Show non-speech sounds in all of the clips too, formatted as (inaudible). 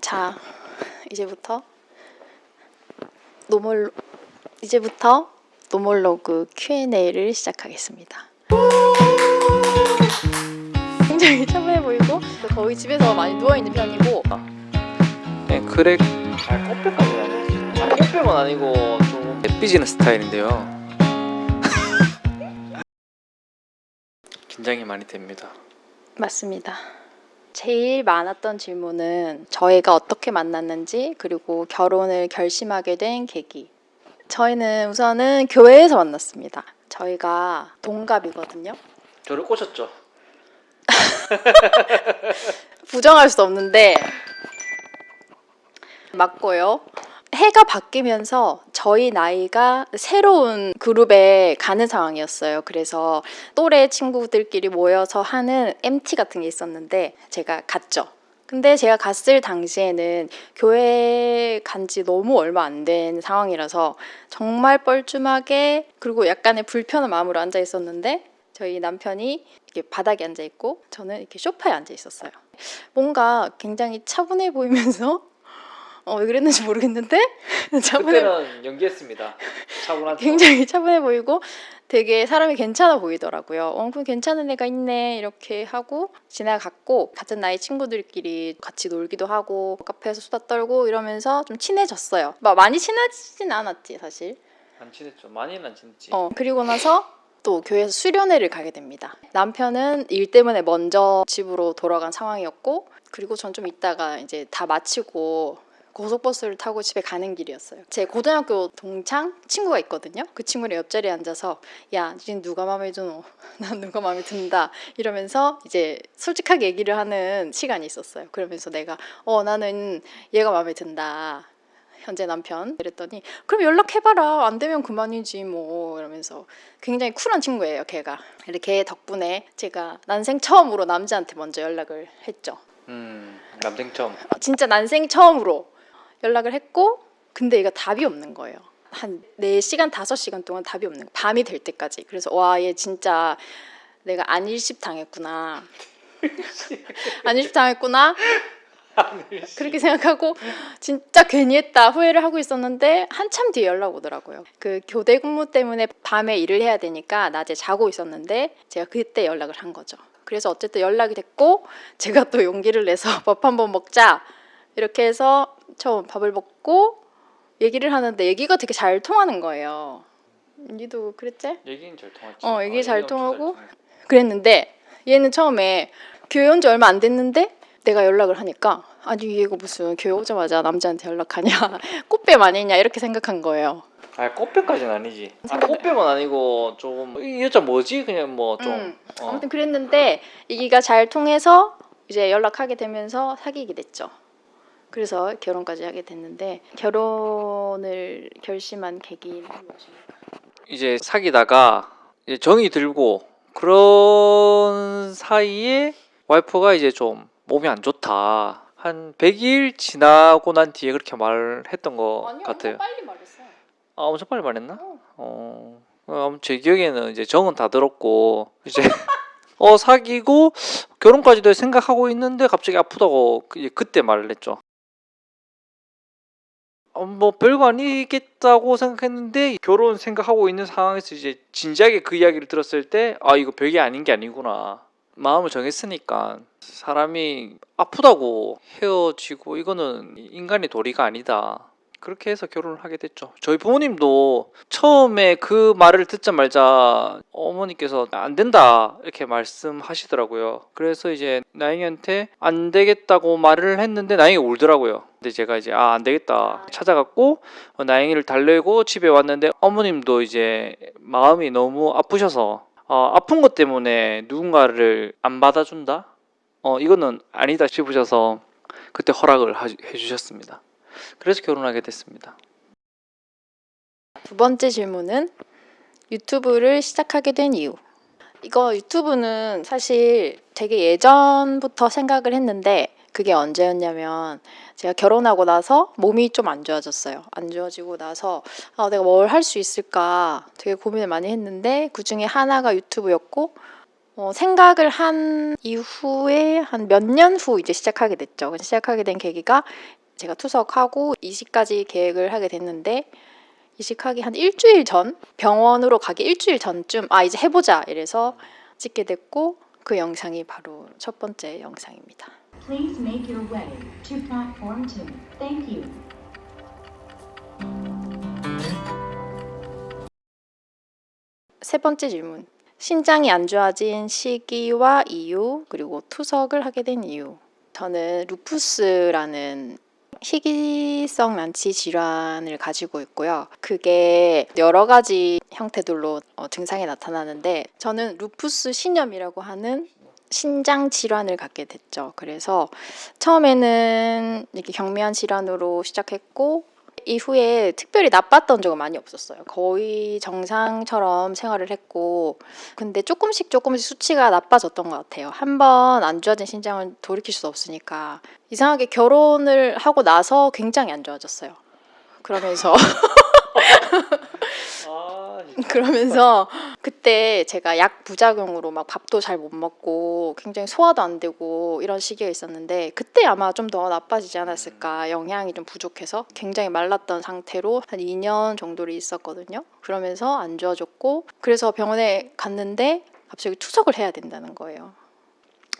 자, 이제부터 노멀 이제부터 노멀로그 Q&A를 시작하겠습니다. 굉장히 차분해 보이고 거의 집에서 많이 누워 있는 편이고. 네, 그래. 아, 꽃배까지는 아니지 아, 꽃배는 아니고 좀 삐지는 스타일인데요. (laughs) 긴장이 많이 됩니다. 맞습니다. 제일 많았던 질문은 저희가 어떻게 만났는지 그리고 결혼을 결심하게 된 계기. 저희는 우선은 교회에서 만났습니다. 저희가 동갑이거든요. 저를 꼬셨죠? (laughs) 부정할 수 없는데 맞고요. 해가 바뀌면서 저희 나이가 새로운 그룹에 가는 상황이었어요. 그래서 또래 친구들끼리 모여서 하는 MT 같은 게 있었는데 제가 갔죠. 근데 제가 갔을 당시에는 교회 간 지 너무 얼마 안 된 상황이라서 정말 뻘쭘하게 그리고 약간의 불편한 마음으로 앉아 있었는데 저희 남편이 이렇게 바닥에 앉아 있고 저는 이렇게 소파에 앉아 있었어요. 뭔가 굉장히 차분해 보이면서 어, 왜 그랬는지 모르겠는데 (laughs) 차분해 그때는 연기했습니다 차분한 척. (laughs) 굉장히 차분해 보이고 되게 사람이 괜찮아 보이더라고요. 어, 그 괜찮은 애가 있네 이렇게 하고 지나갔고 같은 나이 친구들끼리 같이 놀기도 하고 카페에서 수다 떨고 이러면서 좀 친해졌어요. 막 많이 친해지진 않았지 사실. 안 친했죠 많이는 안 친했지 어 그리고 나서 또 교회에서 수련회를 가게 됩니다. 남편은 일 때문에 먼저 집으로 돌아간 상황이었고 그리고 전 좀 있다가 이제 다 마치고 고속버스를 타고 집에 가는 길이었어요. 제 고등학교 동창 친구가 있거든요. 그 친구랑 옆자리에 앉아서 야, 지금 누가 마음에 드노? (laughs) 난 누가 마음에 든다. 이러면서 이제 솔직하게 얘기를 하는 시간이 있었어요. 그러면서 내가 어 나는 얘가 마음에 든다. 현재 남편 그랬더니 그럼 연락해봐라 안 되면 그만이지 뭐 이러면서 굉장히 쿨한 친구예요 걔가 이렇게 덕분에 제가 난생 처음으로 남자한테 먼저 연락을 했죠 음 남생 처음 어, 진짜 난생 처음으로 연락을 했고 근데 얘가 답이 없는 거예요. 한 4시간, 5시간 동안 답이 없는 거예요. 밤이 될 때까지. 그래서 와, 얘 진짜 내가 안일십 당했구나. (laughs) 안일십 당했구나. 그렇게 생각하고 진짜 괜히 했다 후회를 하고 있었는데 한참 뒤에 연락 오더라고요. 그 교대 근무 때문에 밤에 일을 해야 되니까 낮에 자고 있었는데 제가 그때 연락을 한 거죠. 그래서 어쨌든 연락이 됐고 제가 또 용기를 내서 (laughs) 밥 한번 먹자 이렇게 해서 처음 밥을 먹고 얘기를 하는데 얘기가 되게 잘 통하는 거예요. 니도 그랬지? 얘기는 잘 통했지 어, 얘기 아, 잘 통하고. 통했지. 그랬는데 얘는 처음에 교회 온 지 얼마 안 됐는데 내가 연락을 하니까 아니 얘가 무슨 교회 오자마자 남자한테 연락하냐 (laughs) 꽃뱀 아니냐 이렇게 생각한 거예요. 아 꽃뱀까지는 아니지 아 꽃뱀은 아니고 좀이 여자 뭐지 그냥 뭐좀 음, 어. 아무튼 그랬는데 얘기가 잘 통해서 이제 연락하게 되면서 사귀게 됐죠. 그래서 결혼까지 하게 됐는데 결혼을 결심한 계기는 무엇입니까? 이제 사귀다가 이제 정이 들고 그런 사이에 와이프가 이제 좀 몸이 안 좋다. 한 100일 지나고 난 뒤에 그렇게 말했던 것 같아요. 빨리 말했어. 아, 엄청 빨리 말했나? 어. 어. 어, 아무튼 제 기억에는 이제 정은 다 들었고 이제 (laughs) 어 사귀고 결혼까지도 생각하고 있는데 갑자기 아프다고 그- 그때 말을 했죠. 어, 뭐 별거 아니겠다고 생각했는데 결혼 생각하고 있는 상황에서 이제 진지하게 그 이야기를 들었을 때 아 이거 별게 아닌 게 아니구나. 마음을 정했으니까 사람이 아프다고 헤어지고 이거는 인간의 도리가 아니다 그렇게 해서 결혼을 하게 됐죠 저희 부모님도 처음에 그 말을 듣자마자 어머니께서 안 된다 이렇게 말씀하시더라고요 그래서 이제 나영이한테 안 되겠다고 말을 했는데 나영이가 울더라고요 근데 제가 이제 아 안 되겠다 찾아갔고 어, 나영이를 달래고 집에 왔는데 어머님도 이제 마음이 너무 아프셔서 어, 아픈 것 때문에 누군가를 안 받아준다? 어 이거는 아니다 싶으셔서 그때 허락을 하- 해주셨습니다. 그래서 결혼하게 됐습니다. 두 번째 질문은 유튜브를 시작하게 된 이유. 이거 유튜브는 사실 되게 예전부터 생각을 했는데 그게 언제였냐면 제가 결혼하고 나서 몸이 좀 안 좋아졌어요. 안 좋아지고 나서 아, 내가 뭘 할 수 있을까 되게 고민을 많이 했는데 그 중에 하나가 유튜브였고 어, 생각을 한 이후에 한 몇 년 후 이제 시작하게 됐죠. 시작하게 된 계기가 제가 투석하고 이식까지 계획을 하게 됐는데 이식하기 한 일주일 전 병원으로 가기 일주일 전쯤 아 이제 해보자 이래서 찍게 됐고 그 영상이 바로 첫 번째 영상입니다. Please make your way to platform two. Thank you. 세 번째 질문. 신장이 안 좋아진 시기와 이유, 그리고 투석을 하게 된 이유. 저는 루푸스라는 희귀성 난치 질환을 가지고 있고요. 그게 여러 가지 형태들로 어, 증상이 나타나는데 저는 루푸스 신염이라고 하는 신장 질환을 갖게 됐죠. 그래서 처음에는 이렇게 경미한 질환으로 시작했고 이후에 특별히 나빴던 적은 많이 없었어요. 거의 정상처럼 생활을 했고, 근데 조금씩 조금씩 수치가 나빠졌던 것 같아요. 한 번 안 좋아진 신장은 돌이킬 수 없으니까. 이상하게 결혼을 하고 나서 굉장히 안 좋아졌어요. 그러면서 아, (laughs) 그러면서 (laughs) 그때 제가 약 부작용으로 막 밥도 잘 못 먹고 굉장히 소화도 안 되고 이런 시기가 있었는데 그때 아마 좀 더 나빠지지 않았을까. 영양이 좀 부족해서 굉장히 말랐던 상태로 한 2년 정도를 있었거든요. 그러면서 안 좋아졌고 그래서 병원에 갔는데 갑자기 투석을 해야 된다는 거예요.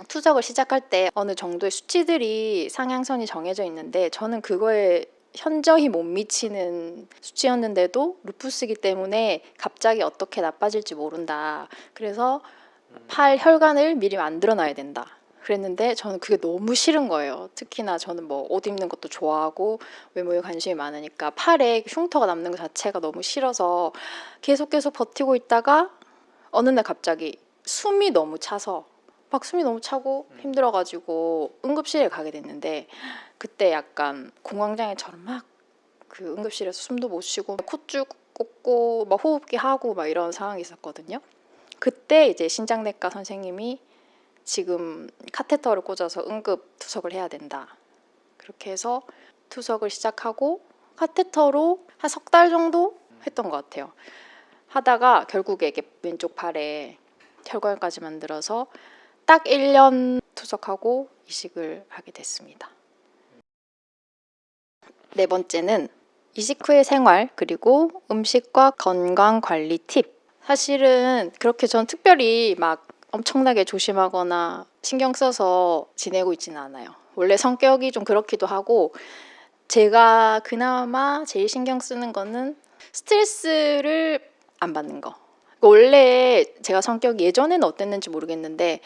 투석을 시작할 때 어느 정도의 수치들이 상향선이 정해져 있는데 저는 그거에 현저히 못 미치는 수치였는데도 루푸스기 때문에 갑자기 어떻게 나빠질지 모른다. 그래서 팔 혈관을 미리 만들어 놔야 된다. 그랬는데 저는 그게 너무 싫은 거예요. 특히나 저는 뭐 옷 입는 것도 좋아하고 외모에 관심이 많으니까 팔에 흉터가 남는 것 자체가 너무 싫어서 계속 계속 버티고 있다가 어느 날 갑자기 숨이 너무 차서 막 숨이 너무 차고 힘들어가지고 응급실에 가게 됐는데 그때 약간 공황장애처럼 막 그 응급실에서 숨도 못 쉬고 콧줄 꽂고 막 호흡기 하고 막 이런 상황이 있었거든요. 그때 이제 신장내과 선생님이 지금 카테터를 꽂아서 응급 투석을 해야 된다. 그렇게 해서 투석을 시작하고 카테터로 한 석 달 정도 했던 것 같아요. 하다가 결국에 이게 왼쪽 팔에 혈관까지 만들어서 딱 1년 투석하고 이식을 하게 됐습니다. 네 번째는 이식 후의 생활 그리고 음식과 건강 관리 팁. 사실은 그렇게 전 특별히 막 엄청나게 조심하거나 신경 써서 지내고 있지는 않아요. 원래 성격이 좀 그렇기도 하고 제가 그나마 제일 신경 쓰는 거는 스트레스를 안 받는 거. 원래 제가 성격이 예전에는 어땠는지 모르겠는데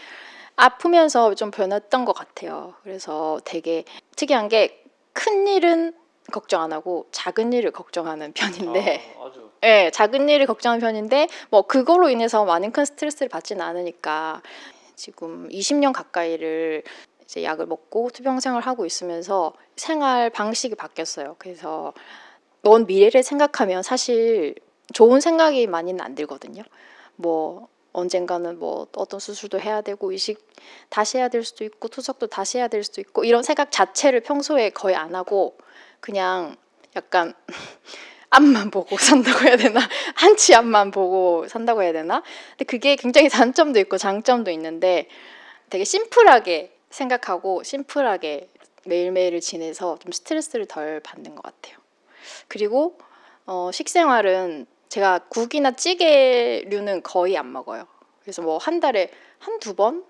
아프면서 좀 변했던 것 같아요. 그래서 되게 특이한 게 큰 일은 걱정 안 하고 작은 일을 걱정하는 편인데 아, 예, 작은 일을 걱정하는 편인데 뭐 그걸로 인해서 많은 큰 스트레스를 받지는 않으니까 지금 20년 가까이를 이제 약을 먹고 투병 생활을 하고 있으면서 생활 방식이 바뀌었어요. 그래서 먼 미래를 생각하면 사실 좋은 생각이 많이는 안 들거든요. 뭐 언젠가는 뭐 어떤 수술도 해야 되고 이식 다시 해야 될 수도 있고 투석도 다시 해야 될 수도 있고 이런 생각 자체를 평소에 거의 안 하고 그냥 약간 (laughs) 앞만 보고 산다고 해야 되나? (laughs) 한치 앞만 보고 산다고 해야 되나? 근데 그게 굉장히 단점도 있고 장점도 있는데 되게 심플하게 생각하고 심플하게 매일매일을 지내서 좀 스트레스를 덜 받는 것 같아요. 그리고 어, 식생활은 제가 국이나 찌개류는 거의 안 먹어요. 그래서 뭐 한 달에 한두 번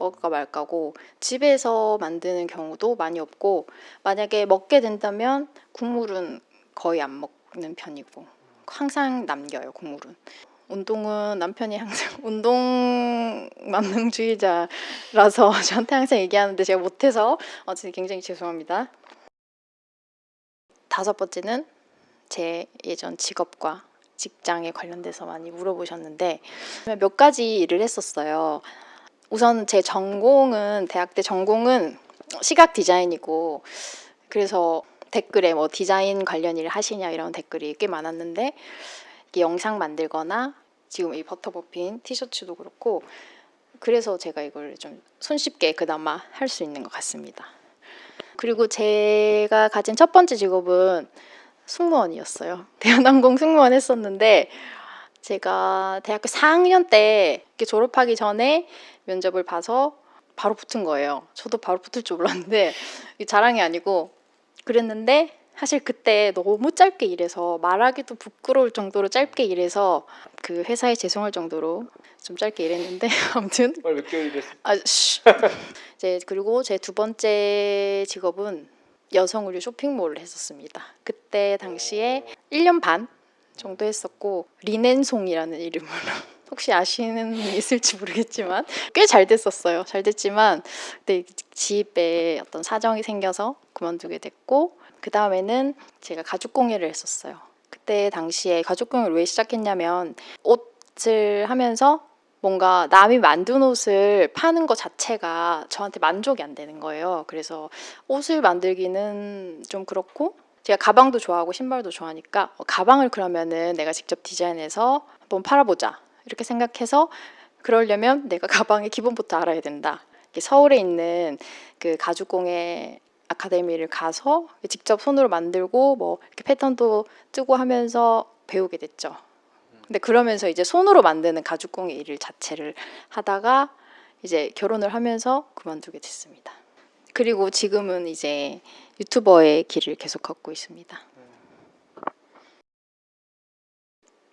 먹을까 말까고 집에서 만드는 경우도 많이 없고 만약에 먹게 된다면 국물은 거의 안 먹는 편이고 항상 남겨요 국물은. 운동은 남편이 항상 (laughs) 운동 만능주의자라서 (laughs) 저한테 항상 얘기하는데 제가 못해서 어쨌든 굉장히 죄송합니다. 다섯 번째는 제 예전 직업과 직장에 관련돼서 많이 물어보셨는데 몇 가지 일을 했었어요 우선 제 전공은 대학 때 전공은 시각 디자인이고 그래서 댓글에 뭐 디자인 관련 일을 하시냐 이런 댓글이 꽤 많았는데 이게 영상 만들거나 지금 이 버터 버핀 티셔츠도 그렇고 그래서 제가 이걸 좀 손쉽게 그나마 할 수 있는 것 같습니다. 그리고 제가 가진 첫 번째 직업은 승무원이었어요. (laughs) 대한항공 승무원 했었는데 제가 대학교 4학년 때 이렇게 졸업하기 전에 면접을 봐서 바로 붙은 거예요. 저도 바로 붙을 줄 몰랐는데 (laughs) 자랑이 아니고 그랬는데 사실 그때 너무 짧게 일해서 말하기도 부끄러울 정도로 짧게 일해서 그 회사에 죄송할 정도로 좀 짧게 일했는데 (laughs) 아무튼 몇 개월 일했어? 아, 쉬. (laughs) 이제 그리고 제 두 번째 직업은 여성 의류 쇼핑몰을 했었습니다. 그때 당시에 1년 반 정도 했었고 리넨송이라는 이름으로 (laughs) 혹시 아시는 분 있을지 모르겠지만 꽤 잘 됐었어요. 잘 됐지만 그때 집에 어떤 사정이 생겨서 그만두게 됐고 그 다음에는 제가 가죽 공예를 했었어요. 그때 당시에 가죽 공예를 왜 시작했냐면 옷을 하면서 뭔가 남이 만든 옷을 파는 것 자체가 저한테 만족이 안 되는 거예요. 그래서 옷을 만들기는 좀 그렇고 제가 가방도 좋아하고 신발도 좋아하니까 어, 가방을 그러면은 내가 직접 디자인해서 한번 팔아보자 이렇게 생각해서 그러려면 내가 (laughs) 가방의 기본부터 알아야 된다. 서울에 있는 그 가죽공예 아카데미를 가서 직접 손으로 만들고 뭐 이렇게 패턴도 뜨고 하면서 배우게 됐죠. 근데 그러면서 이제 손으로 만드는 가죽공예 일을 자체를 하다가 이제 결혼을 하면서 그만두게 됐습니다. 그리고 지금은 이제 유튜버의 길을 계속 걷고 있습니다.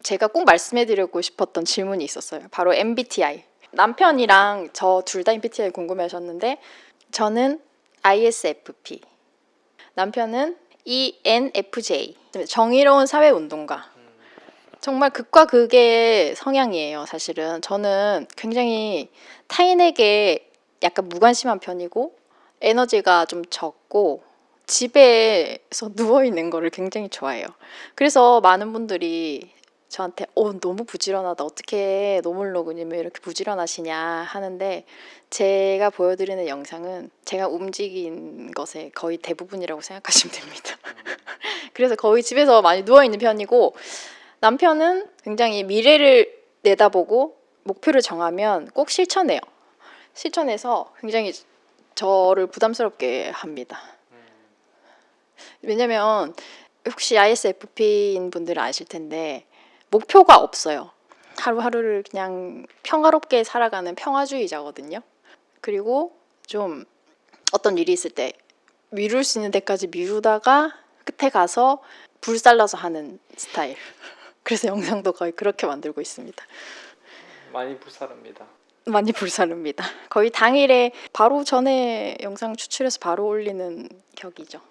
제가 꼭 말씀해드리고 싶었던 질문이 있었어요. 바로 MBTI. 남편이랑 저 둘 다 MBTI 궁금해 하셨는데 저는 ISFP. 남편은 ENFJ. 정의로운 사회운동가. 정말 극과 극의 성향이에요, 사실은. 저는 굉장히 타인에게 약간 무관심한 편이고, 에너지가 좀 적고, 집에서 (laughs) 누워있는 거를 굉장히 좋아해요. 그래서 많은 분들이 저한테, 어, 너무 부지런하다. 어떻게 노멀로그님을 이렇게 부지런하시냐 하는데, 제가 보여드리는 영상은 제가 움직인 것의 거의 대부분이라고 생각하시면 됩니다. (laughs) 그래서 거의 집에서 많이 누워있는 편이고, 남편은 굉장히 미래를 내다보고 목표를 정하면 꼭 실천해요. 실천해서 굉장히 저를 부담스럽게 합니다. 왜냐면 혹시 ISFP인 분들은 아실 텐데 목표가 없어요. 하루하루를 그냥 평화롭게 살아가는 평화주의자거든요. 그리고 좀 어떤 일이 있을 때 미룰 수 있는 데까지 미루다가 끝에 가서 불살라서 하는 스타일. 그래서 영상도 거의 그렇게 만들고 있습니다. 많이 불사릅니다. 많이 불사릅니다. 거의 당일에 바로 전에 영상 추출해서 바로 올리는 격이죠.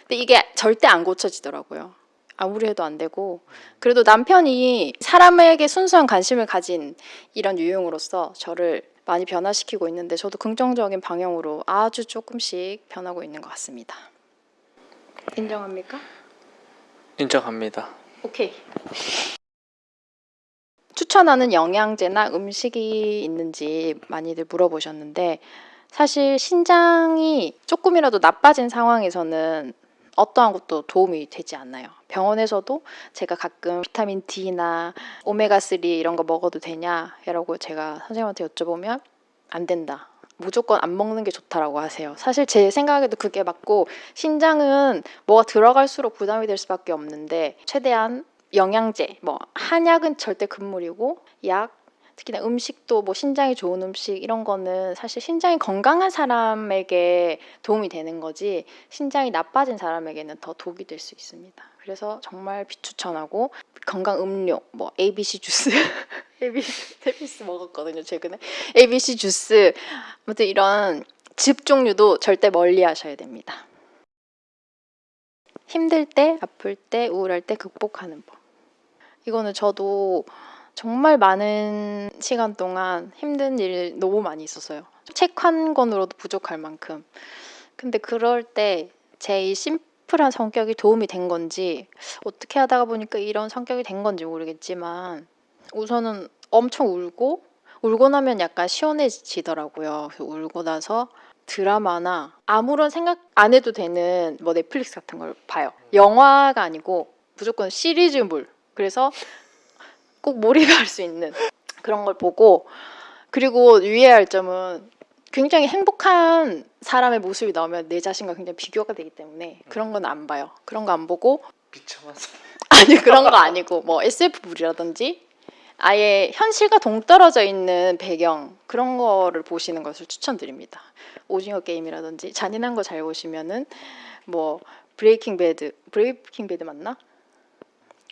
근데 이게 절대 안 고쳐지더라고요. 아무리 해도 안 되고 그래도 남편이 사람에게 순수한 관심을 가진 이런 유형으로서 저를 많이 변화시키고 있는데 저도 긍정적인 방향으로 아주 조금씩 변하고 있는 것 같습니다. 인정합니까? 인정합니다. 오케이. 추천하는 영양제나 음식이 있는지 많이들 물어보셨는데 사실 신장이 조금이라도 나빠진 상황에서는 어떠한 것도 도움이 되지 않나요. 병원에서도 제가 가끔 비타민 D나 오메가3 이런 거 먹어도 되냐라고 제가 선생님한테 여쭤보면 안 된다. 무조건 안 먹는 게 좋다라고 하세요. 사실 제 생각에도 그게 맞고 신장은 뭐가 들어갈수록 부담이 될 수밖에 없는데 최대한 영양제, 뭐 한약은 절대 금물이고 약 특히나 음식도 뭐 신장이 좋은 음식 이런 거는 사실 신장이 건강한 사람에게 도움이 되는 거지 신장이 나빠진 사람에게는 더 독이 될 수 있습니다. 그래서 정말 비추천하고 건강 음료 뭐 ABC 주스 (laughs) ABC 테비스 먹었거든요 최근에 ABC 주스 아무튼 이런 즙 종류도 절대 멀리 하셔야 됩니다. 힘들 때, 아플 때, 우울할 때 극복하는 법. 이거는 저도 정말 많은 시간 동안 힘든 일 너무 많이 있었어요. 책 한 권으로도 부족할 만큼. 근데 그럴 때제이 심플한 성격이 도움이 된 건지 어떻게 하다가 보니까 이런 성격이 된 건지 모르겠지만 우선은 엄청 울고 울고 나면 약간 시원해지더라고요. 울고 나서 드라마나 아무런 생각 안 해도 되는 뭐 넷플릭스 같은 걸 봐요. 영화가 아니고 무조건 시리즈물. 그래서 꼭 몰입할 수 있는 그런 걸 보고 그리고 유의해야 할 점은 굉장히 행복한 사람의 모습이 나오면 내 자신과 굉장히 비교가 되기 때문에 그런 건 안 봐요. 그런 거 안 보고 비참한 사람. (laughs) 아니 그런 거 아니고 뭐 SF물이라든지 아예 현실과 동떨어져 있는 배경 그런 거를 보시는 것을 추천드립니다. 오징어 게임이라든지 잔인한 거 잘 보시면은 뭐 브레이킹 배드 브레이킹 배드 맞나?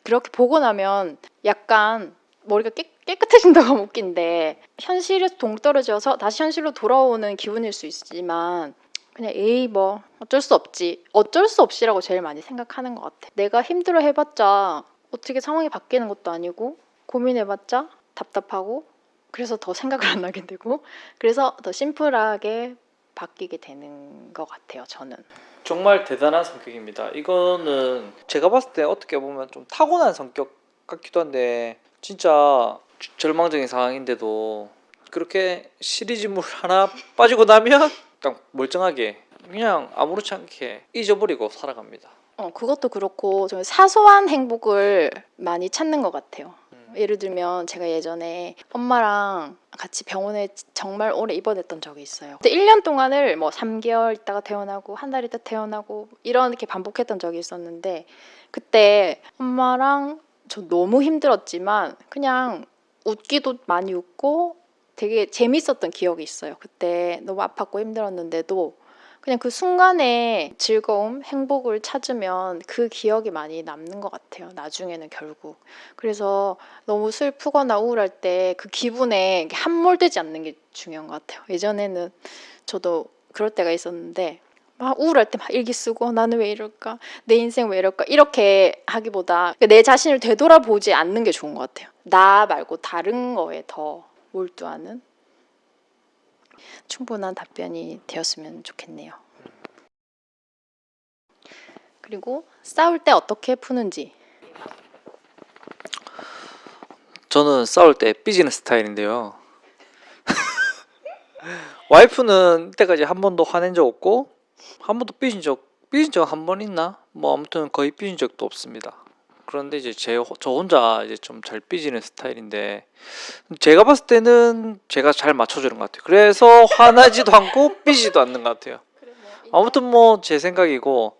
그렇게 보고 나면 약간 머리가 깨, 깨끗해진다고 (laughs) 하면 웃긴데 현실에서 동떨어져서 다시 현실로 돌아오는 기분일 수 있지만 그냥 에이 뭐 어쩔 수 없지. 어쩔 수 없이라고 제일 많이 생각하는 것 같아. 내가 힘들어 해봤자 어떻게 상황이 바뀌는 것도 아니고 고민해봤자 답답하고 그래서 더 생각을 안 하게 되고 그래서 더 심플하게 바뀌게 되는 것 같아요 저는 정말 대단한 성격입니다. 이거는 제가 봤을 때 어떻게 보면 좀 타고난 성격 같기도 한데 진짜 절망적인 상황인데도 그렇게 시리즈물 하나 빠지고 나면 (laughs) 딱 멀쩡하게 그냥 아무렇지 않게 잊어버리고 살아갑니다. 어, 그것도 그렇고 좀 사소한 행복을 많이 찾는 것 같아요. 음. 예를 들면 제가 예전에 엄마랑 같이 병원에 정말 오래 입원했던 적이 있어요. 그때 1년 동안을 뭐 3개월 있다가 퇴원하고 한 달 있다 퇴원하고 이렇게 반복했던 적이 있었는데 그때 엄마랑 저 너무 힘들었지만 그냥 웃기도 많이 웃고 되게 재밌었던 기억이 있어요. 그때 너무 아팠고 힘들었는데도 그냥 그 순간에 즐거움, 행복을 찾으면 그 기억이 많이 남는 것 같아요. 나중에는 결국. 그래서 너무 슬프거나 우울할 때 그 기분에 함몰되지 않는 게 중요한 것 같아요. 예전에는 저도 그럴 때가 있었는데 막 우울할 때 막 일기 쓰고 나는 왜 이럴까? 내 인생 왜 이럴까? 이렇게 하기보다 내 자신을 되돌아보지 않는 게 좋은 것 같아요. 나 말고 다른 거에 더 몰두하는 충분한 답변이 되었으면 좋겠네요. 그리고 싸울 때 어떻게 푸는지 저는 싸울 때 삐지는 스타일인데요. (laughs) 와이프는 이때까지 한 번도 화낸 적 없고 한 번도 삐진 적 삐진 적 한 번 있나? 뭐 아무튼 거의 삐진 적도 없습니다. 그런데 이제 제 저 혼자 이제 좀 잘 삐지는 스타일인데 제가 봤을 때는 제가 잘 맞춰주는 것 같아요. 그래서 화나지도 않고 삐지도 않는 것 같아요. 아무튼 뭐 제 생각이고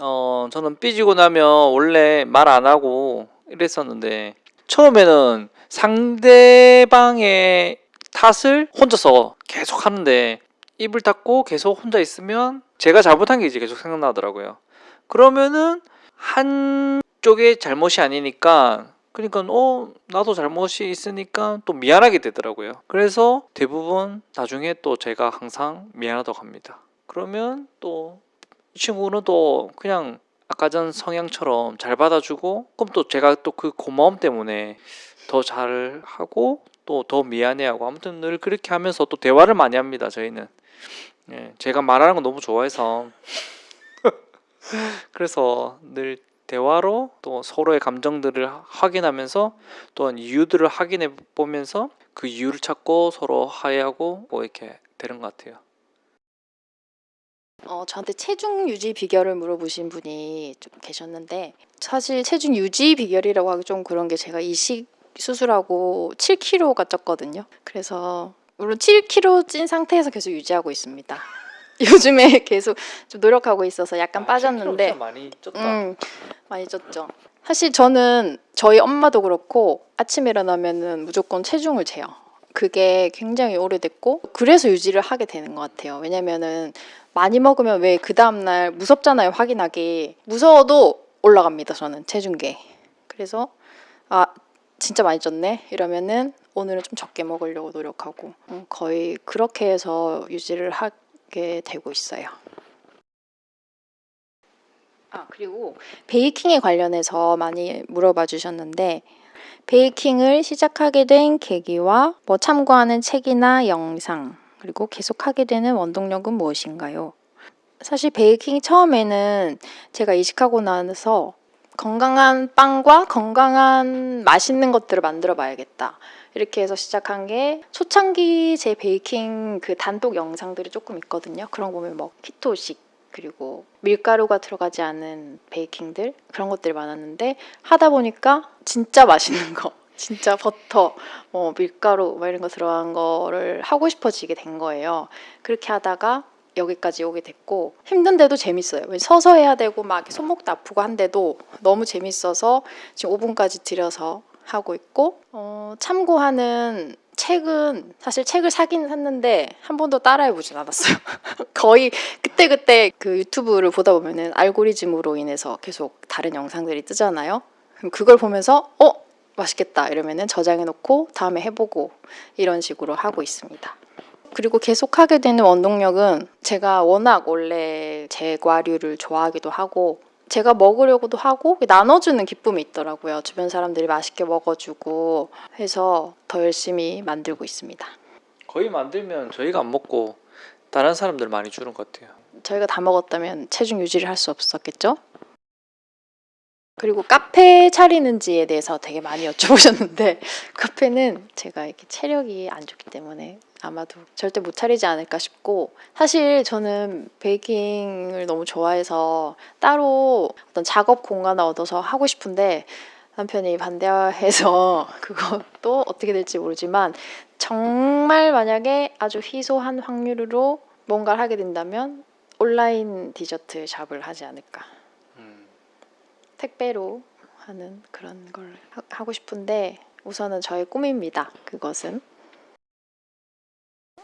어 저는 삐지고 나면 원래 말 안 하고 이랬었는데 처음에는 상대방의 탓을 혼자서 계속 하는데 입을 닫고 계속 혼자 있으면 제가 잘못한 게 이제 계속 생각나더라고요. 그러면은 한 쪽의 잘못이 아니니까 그러니까 어 나도 잘못이 있으니까 또 미안하게 되더라고요. 그래서 대부분 나중에 또 제가 항상 미안하다고 합니다. 그러면 또 이 친구는 또 그냥 아까 전 성향처럼 잘 받아주고 그럼 또 제가 또 그 고마움 때문에 더 잘하고 또 더 미안해하고 아무튼 늘 그렇게 하면서 또 대화를 많이 합니다 저희는 예, 제가 말하는 거 너무 좋아해서 (laughs) 그래서 늘 대화로 또 서로의 감정들을 확인하면서 또한 이유들을 확인해 보면서 그 이유를 찾고 서로 화해하고 뭐 이렇게 되는 것 같아요. 어, 저한테 체중 유지 비결을 물어보신 분이 좀 계셨는데 사실 체중 유지 비결이라고 하기 좀 그런 게 제가 이식 수술하고 7kg가 쪘거든요. 그래서 물론 7kg 찐 상태에서 계속 유지하고 있습니다. (laughs) 요즘에 계속 좀 노력하고 있어서 약간 빠졌는데 많이 쪘다. 음, 많이 쪘죠. 사실 저는 저희 엄마도 그렇고 아침에 일어나면은 무조건 체중을 재요. 그게 굉장히 오래됐고 그래서 유지를 하게 되는 것 같아요. 왜냐면은 많이 먹으면 왜 그 다음날 무섭잖아요. 확인하기 무서워도 올라갑니다. 저는 체중계. 그래서 아 진짜 많이 쪘네 이러면은 오늘은 좀 적게 먹으려고 노력하고 음, 거의 그렇게 해서 유지를 하 게 되고 있어요. 아 그리고 베이킹에 관련해서 많이 물어봐 주셨는데 베이킹을 시작하게 된 계기와 뭐 참고하는 책이나 영상 그리고 계속하게 되는 원동력은 무엇인가요? 사실 베이킹 처음에는 제가 이식하고 나서 건강한 빵과 건강한 맛있는 것들을 만들어 봐야겠다. 이렇게 해서 시작한 게 초창기 제 베이킹 그 단독 영상들이 조금 있거든요. 그런 거 보면 뭐 키토식 그리고 밀가루가 들어가지 않은 베이킹들 그런 것들이 많았는데 하다 보니까 진짜 맛있는 거 (laughs) 진짜 버터 뭐 밀가루 뭐 이런 거 들어간 거를 하고 싶어지게 된 거예요. 그렇게 하다가 여기까지 오게 됐고 힘든데도 재밌어요. 왜 서서 해야 되고 막 손목도 아프고 한데도 너무 재밌어서 지금 5분까지 들여서 하고 있고 어, 참고하는 책은 사실 책을 사긴 샀는데 한 번도 따라해 보진 않았어요. (laughs) 거의 그때 그때 그 유튜브를 보다 보면은 알고리즘으로 인해서 계속 다른 영상들이 뜨잖아요. 그럼 그걸 보면서 어 맛있겠다 이러면은 저장해 놓고 다음에 해보고 이런 식으로 하고 있습니다. 그리고 계속 하게 되는 원동력은 제가 워낙 원래 제과류를 좋아하기도 하고 제가 먹으려고도 하고 나눠주는 기쁨이 있더라고요. 주변 사람들이 맛있게 먹어주고 해서 더 열심히 만들고 있습니다. 거의 만들면 저희가 안 먹고 다른 사람들 많이 주는 것 같아요. 저희가 다 먹었다면 체중 유지를 할 수 없었겠죠? 그리고 카페 차리는지에 대해서 되게 많이 여쭤보셨는데 (laughs) 카페는 제가 이렇게 체력이 안 좋기 때문에 아마도 절대 못 차리지 않을까 싶고 사실 저는 베이킹을 너무 좋아해서 따로 어떤 작업 공간을 얻어서 하고 싶은데 남편이 반대해서 (laughs) 그것도 어떻게 될지 모르지만 정말 만약에 아주 희소한 확률로 뭔가를 하게 된다면 온라인 디저트 샵을 하지 않을까 음. 택배로 하는 그런 걸 하- 하고 싶은데 우선은 저의 꿈입니다. 그것은.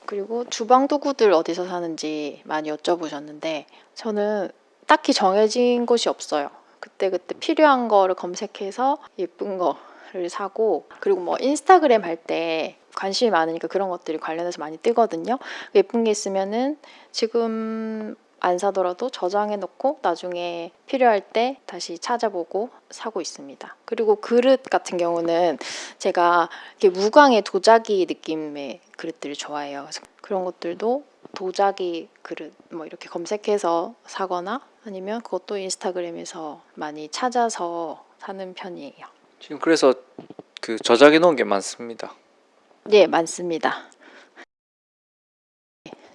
그리고 주방 도구들 어디서 사는지 많이 여쭤보셨는데 저는 딱히 정해진 곳이 없어요. 그때 그때 필요한 거를 검색해서 예쁜 거를 사고 그리고 뭐 인스타그램 할 때 관심이 많으니까 그런 것들이 관련해서 많이 뜨거든요. 예쁜 게 있으면은 지금 안 사더라도 저장해 놓고 나중에 필요할 때 다시 찾아보고 사고 있습니다. 그리고 그릇 같은 경우는 제가 이렇게 무광의 도자기 느낌의 그릇들을 좋아해요. 그런 것들도 도자기 그릇 뭐 이렇게 검색해서 사거나 아니면 그것도 인스타그램에서 많이 찾아서 사는 편이에요. 지금 그래서 그 저장해 놓은 게 많습니다. 네, 많습니다.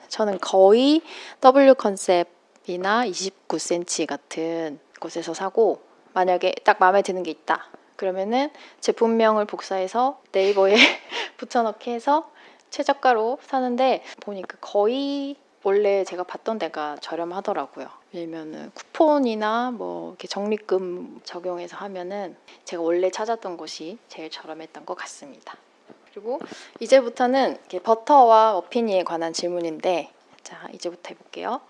저는 거의 W 컨셉이나 29cm 같은 곳에서 사고 만약에 딱 마음에 드는 게 있다. 그러면은 제품명을 복사해서 네이버에 (laughs) 붙여넣기 해서 최저가로 사는데 보니까 거의 원래 제가 봤던 데가 저렴하더라고요. 왜냐면은 쿠폰이나 뭐 이렇게 적립금 적용해서 하면은 제가 원래 찾았던 곳이 제일 저렴했던 것 같습니다. 그리고 이제부터는 버터와 머핀에 관한 질문인데 자 이제부터 해볼게요.